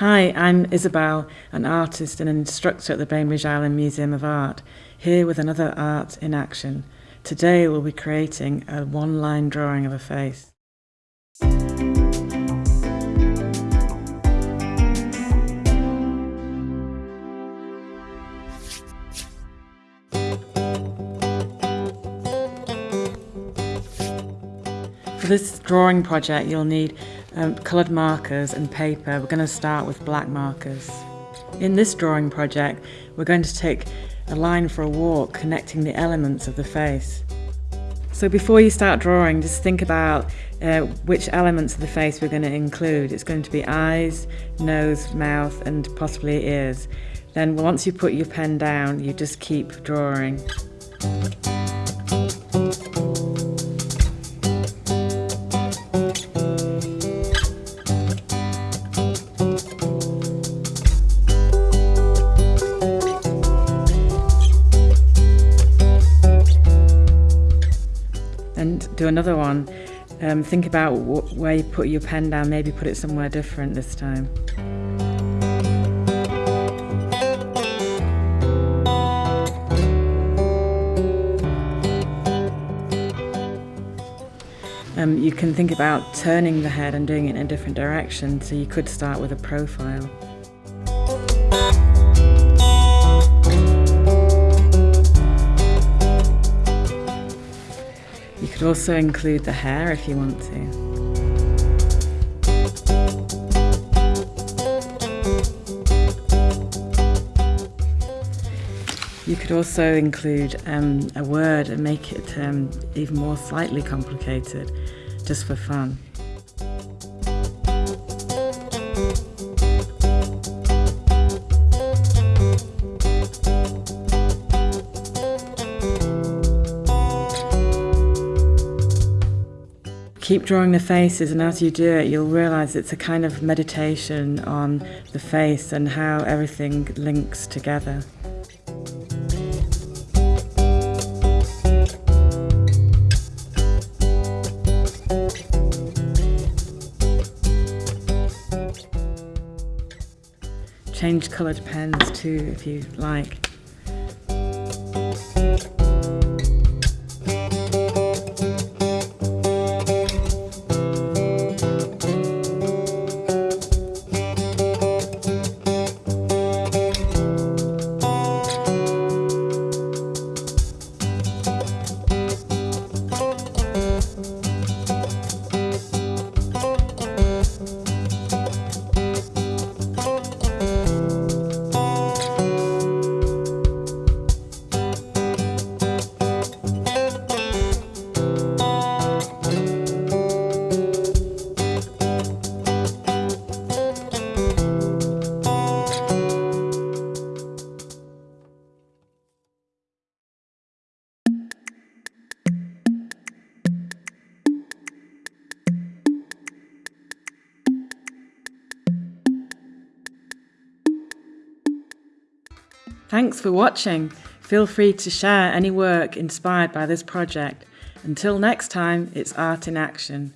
Hi, I'm Isabel, an artist and an instructor at the Bainbridge Island Museum of Art, here with another art in action. Today we'll be creating a one-line drawing of a face. For this drawing project you'll need um, coloured markers and paper. We're going to start with black markers. In this drawing project we're going to take a line for a walk connecting the elements of the face. So before you start drawing just think about uh, which elements of the face we're going to include. It's going to be eyes, nose, mouth and possibly ears. Then once you put your pen down you just keep drawing. Do another one. Um, think about where you put your pen down, maybe put it somewhere different this time. Um, you can think about turning the head and doing it in a different direction, so you could start with a profile. You could also include the hair if you want to. You could also include um, a word and make it um, even more slightly complicated, just for fun. Keep drawing the faces and as you do it you'll realize it's a kind of meditation on the face and how everything links together. Change coloured pens too if you like. Thanks for watching. Feel free to share any work inspired by this project. Until next time, it's Art in Action.